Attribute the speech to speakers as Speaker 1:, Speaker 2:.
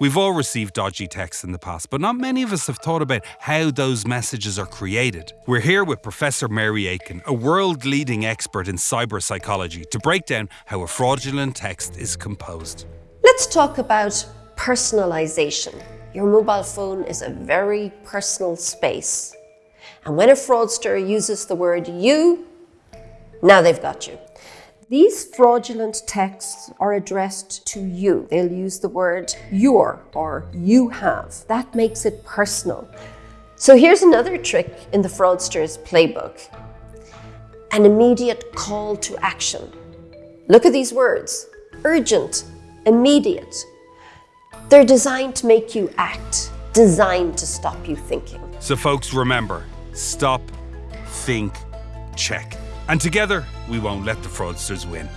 Speaker 1: We've all received dodgy texts in the past, but not many of us have thought about how those messages are created. We're here with Professor Mary Aiken, a world leading expert in cyber psychology, to break down how a fraudulent text is composed.
Speaker 2: Let's talk about personalization. Your mobile phone is a very personal space. And when a fraudster uses the word you, now they've got you. These fraudulent texts are addressed to you. They'll use the word your or you have. That makes it personal. So here's another trick in the fraudster's playbook. An immediate call to action. Look at these words. Urgent, immediate. They're designed to make you act, designed to stop you thinking.
Speaker 1: So, folks, remember stop, think, check. And together, we won't let the fraudsters win.